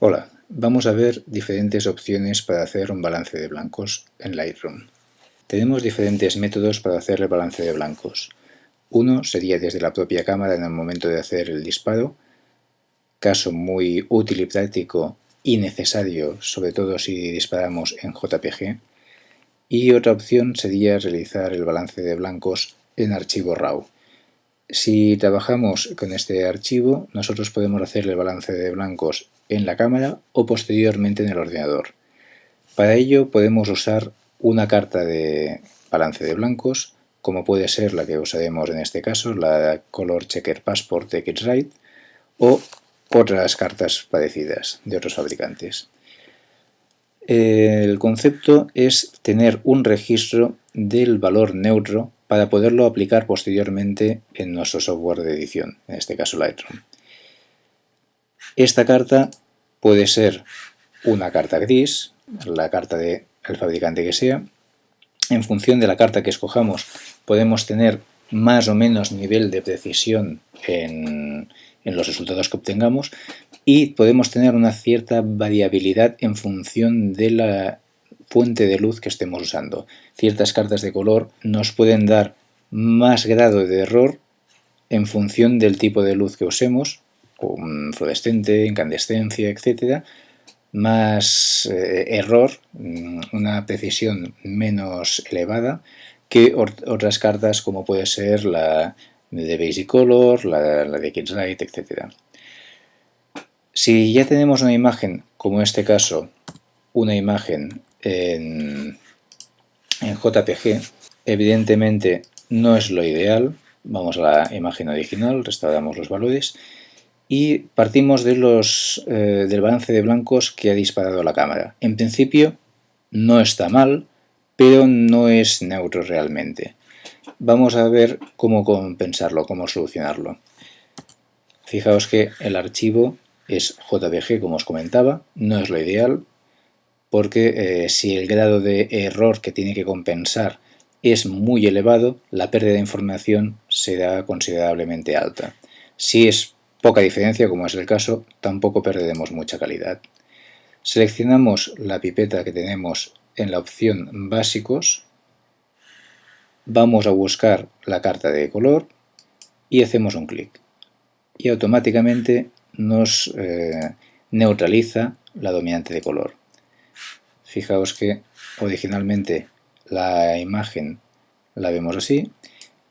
Hola, vamos a ver diferentes opciones para hacer un balance de blancos en Lightroom. Tenemos diferentes métodos para hacer el balance de blancos. Uno sería desde la propia cámara en el momento de hacer el disparo, caso muy útil y práctico y necesario, sobre todo si disparamos en JPG. Y otra opción sería realizar el balance de blancos en archivo RAW. Si trabajamos con este archivo, nosotros podemos hacer el balance de blancos en la cámara o posteriormente en el ordenador. Para ello podemos usar una carta de balance de blancos, como puede ser la que usaremos en este caso, la Color Checker Passport de Kitsrite, o otras cartas parecidas de otros fabricantes. El concepto es tener un registro del valor neutro para poderlo aplicar posteriormente en nuestro software de edición, en este caso Lightroom. Esta carta puede ser una carta gris, la carta del fabricante que sea. En función de la carta que escojamos podemos tener más o menos nivel de precisión en, en los resultados que obtengamos y podemos tener una cierta variabilidad en función de la fuente de luz que estemos usando. Ciertas cartas de color nos pueden dar más grado de error en función del tipo de luz que usemos, fluorescente, incandescencia, etc. Más eh, error, mm, una precisión menos elevada que otras cartas como puede ser la de Basic Color, la, de Light, etc. Si ya tenemos una imagen, como en este caso, una imagen en, JPG, evidentemente no es lo ideal. Vamos a la imagen original, restauramos los valores y partimos de los, eh, del balance de blancos que ha disparado la cámara. En principio no está mal, pero no es neutro realmente. Vamos a ver cómo compensarlo, cómo solucionarlo. Fijaos que el archivo es JPG, como os comentaba, no es lo ideal, porque eh, si el grado de error que tiene que compensar es muy elevado, la pérdida de información será considerablemente alta. Si es poca diferencia, como es el caso, tampoco perderemos mucha calidad. Seleccionamos la pipeta que tenemos en la opción Básicos, vamos a buscar la carta de color y hacemos un clic. Y automáticamente nos eh, neutraliza la dominante de color. Fijaos que originalmente la imagen la vemos así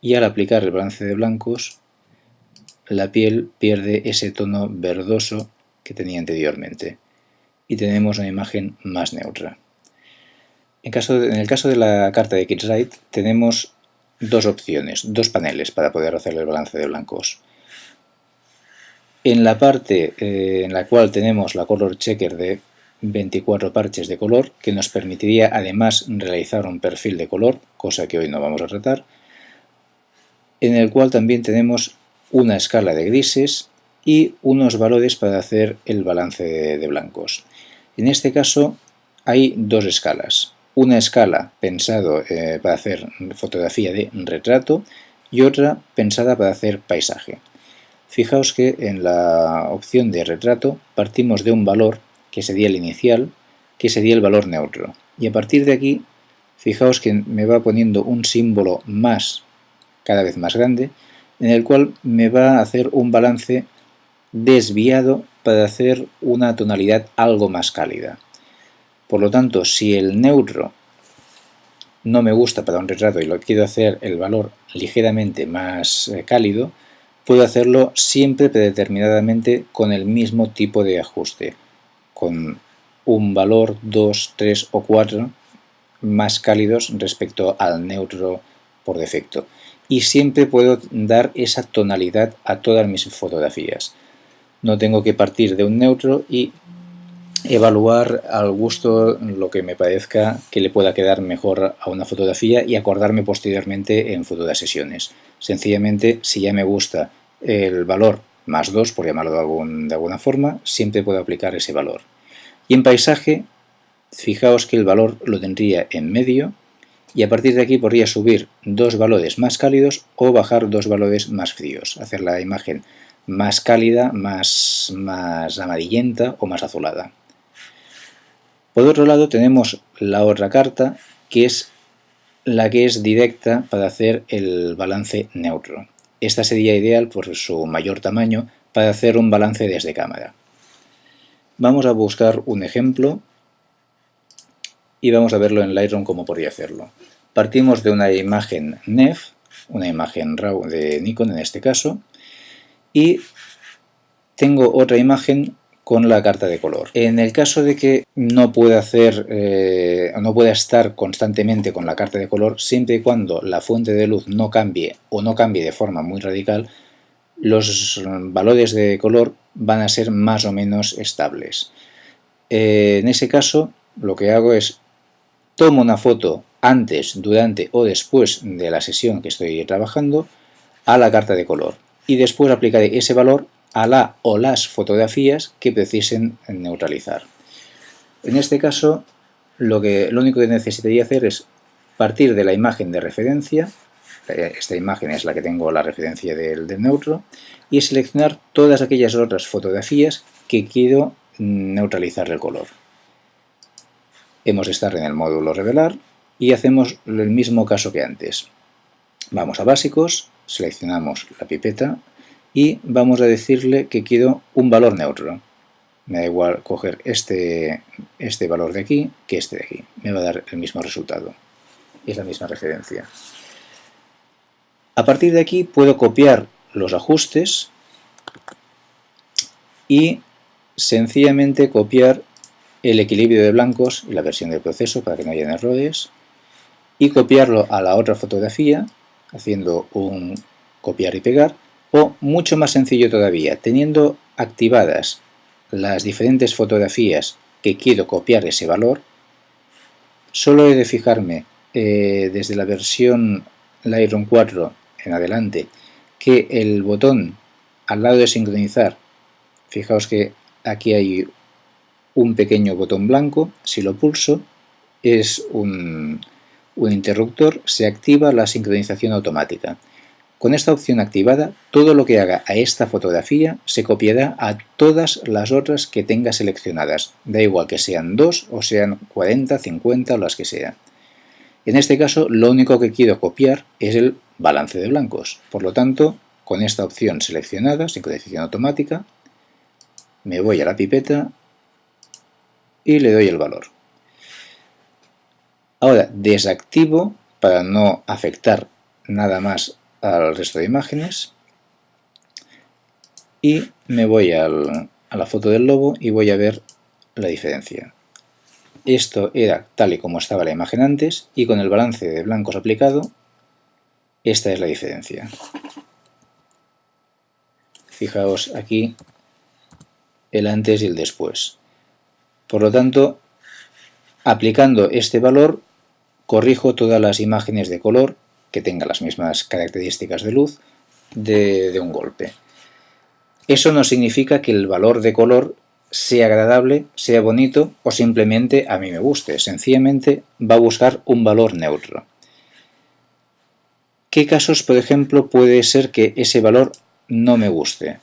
y al aplicar el balance de blancos la piel pierde ese tono verdoso que tenía anteriormente y tenemos una imagen más neutra. En, el caso de la carta de Kitsrite tenemos dos opciones, dos paneles para poder hacer el balance de blancos. En la parte eh, en la cual tenemos la color checker de 24 parches de color que nos permitiría además realizar un perfil de color, cosa que hoy no vamos a tratar, en el cual también tenemos una escala de grises y unos valores para hacer el balance de blancos. En este caso hay dos escalas. Una escala pensado eh, para hacer fotografía de retrato y otra pensada para hacer paisaje. Fijaos que en la opción de retrato partimos de un valor que sería el inicial, que sería el valor neutro. Y a partir de aquí, fijaos que me va poniendo un símbolo más, cada vez más grande, en el cual me va a hacer un balance desviado para hacer una tonalidad algo más cálida. Por lo tanto, si el neutro no me gusta para un retrato y lo quiero hacer el valor ligeramente más eh, cálido, puedo hacerlo siempre predeterminadamente con el mismo tipo de ajuste con un valor 2, 3 o 4 más cálidos respecto al neutro por defecto. Y siempre puedo dar esa tonalidad a todas mis fotografías. No tengo que partir de un neutro y evaluar al gusto lo que me parezca que le pueda quedar mejor a una fotografía y acordarme posteriormente en futuras sesiones. Sencillamente, si ya me gusta el valor más 2, por llamarlo de, de alguna forma, siempre puedo aplicar ese valor. Y en paisaje, fijaos que el valor lo tendría en medio y a partir de aquí podría subir dos valores más cálidos o bajar dos valores más fríos, hacer la imagen más cálida, más, más amarillenta o más azulada. Por otro lado tenemos la otra carta que es la que es directa para hacer el balance neutro. Esta sería ideal por su mayor tamaño para hacer un balance desde cámara. Vamos a buscar un ejemplo y vamos a verlo en Lightroom cómo podría hacerlo. Partimos de una imagen NEF, una imagen RAW de Nikon en este caso, y tengo otra imagen con la carta de color. En el caso de que no pueda hacer, eh, no pueda estar constantemente con la carta de color, siempre y cuando la fuente de luz no cambie o no cambie de forma muy radical, los valores de color van a ser más o menos estables. Eh, en ese caso, lo que hago es tomo una foto antes, durante o después de la sesión que estoy trabajando a la carta de color y después aplicaré ese valor a la o las fotografías que precisen neutralizar. En este caso, lo, que, lo único que necesitaría hacer es partir de la imagen de referencia, esta imagen es la que tengo la referencia del, del neutro, y seleccionar todas aquellas otras fotografías que quiero neutralizar el color. Hemos estar en el módulo revelar y hacemos el mismo caso que antes. Vamos a básicos, seleccionamos la pipeta y vamos a decirle que quiero un valor neutro. Me da igual coger este, este valor de aquí que este de aquí. Me va a dar el mismo resultado. Es la misma referencia. A partir de aquí puedo copiar los ajustes y sencillamente copiar el equilibrio de blancos y la versión del proceso para que no haya errores y copiarlo a la otra fotografía haciendo un copiar y pegar o mucho más sencillo todavía, teniendo activadas las diferentes fotografías que quiero copiar ese valor, solo he de fijarme eh, desde la versión Lightroom 4 en adelante que el botón al lado de sincronizar, fijaos que aquí hay un pequeño botón blanco, si lo pulso es un, interruptor, se activa la sincronización automática. Con esta opción activada, todo lo que haga a esta fotografía se copiará a todas las otras que tenga seleccionadas, da igual que sean dos o sean 40, 50 o las que sean. En este caso, lo único que quiero copiar es el balance de blancos. Por lo tanto, con esta opción seleccionada, sincronización automática, me voy a la pipeta y le doy el valor. Ahora desactivo para no afectar nada más al resto de imágenes y me voy a la foto del lobo y voy a ver la diferencia. Esto era tal y como estaba la imagen antes y con el balance de blancos aplicado esta es la diferencia. Fijaos aquí el antes y el después. Por lo tanto, aplicando este valor corrijo todas las imágenes de color que tenga las mismas características de luz de, un golpe. Eso no significa que el valor de color sea agradable, sea bonito o simplemente a mí me guste. Sencillamente va a buscar un valor neutro. ¿Qué casos, por ejemplo, puede ser que ese valor no me guste?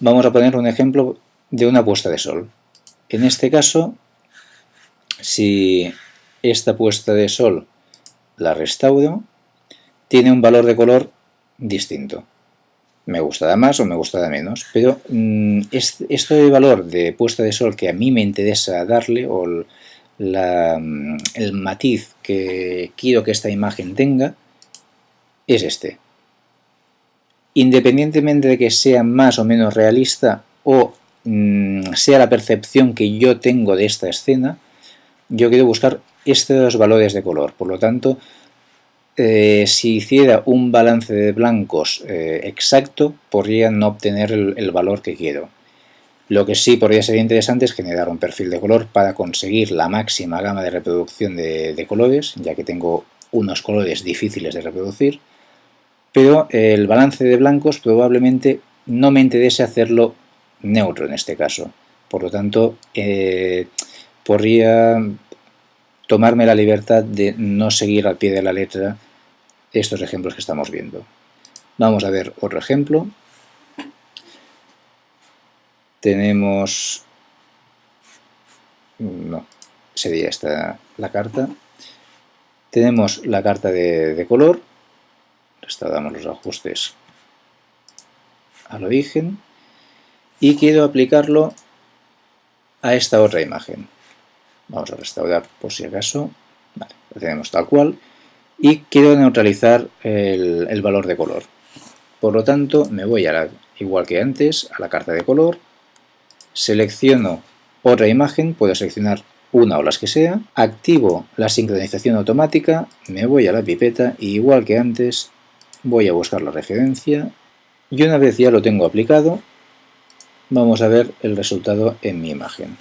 Vamos a poner un ejemplo de una puesta de sol. En este caso, si esta puesta de sol la restauro, tiene un valor de color distinto. Me gustará más o me gustará menos, pero mm, este, valor de puesta de sol que a mí me interesa darle, o mm, el matiz que quiero que esta imagen tenga, es este. Independientemente de que sea más o menos realista o mm, sea la percepción que yo tengo de esta escena, yo quiero buscar estos valores de color. Por lo tanto, eh, si hiciera un balance de blancos eh, exacto, podría no obtener el, valor que quiero. Lo que sí podría ser interesante es generar un perfil de color para conseguir la máxima gama de reproducción de, colores, ya que tengo unos colores difíciles de reproducir, pero el balance de blancos probablemente no me interese hacerlo neutro en este caso. Por lo tanto, eh, podría tomarme la libertad de no seguir al pie de la letra estos ejemplos que estamos viendo. Vamos a ver otro ejemplo. tenemos... no, sería esta la carta. Tenemos la carta de, de color, restauramos los ajustes al origen y quiero aplicarlo a esta otra imagen. Vamos a restaurar por si acaso. Vale, lo tenemos tal cual. Y quiero neutralizar el, valor de color. Por lo tanto, me voy a la, igual que antes, a la carta de color, selecciono otra imagen, puedo seleccionar una o las que sea, activo la sincronización automática, me voy a la pipeta y igual que antes voy a buscar la referencia y una vez ya lo tengo aplicado, vamos a ver el resultado en mi imagen.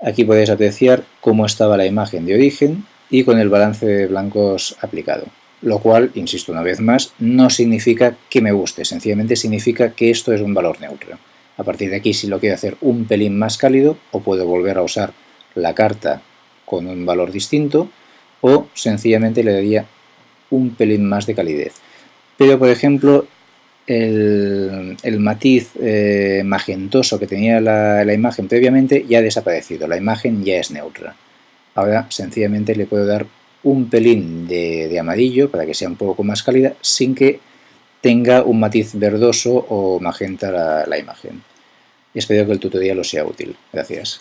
Aquí podéis apreciar cómo estaba la imagen de origen y con el balance de blancos aplicado. Lo cual, insisto una vez más, no significa que me guste, sencillamente significa que esto es un valor neutro. A partir de aquí, si lo quiero hacer un pelín más cálido, o puedo volver a usar la carta con un valor distinto, o sencillamente le daría un pelín más de calidez. Pero, por ejemplo, el, matiz eh, magentoso que tenía la, imagen previamente ya ha desaparecido, la imagen ya es neutra. Ahora sencillamente le puedo dar un pelín de, amarillo para que sea un poco más cálida sin que tenga un matiz verdoso o magenta la, la imagen. Espero que el tutorial os sea útil. Gracias.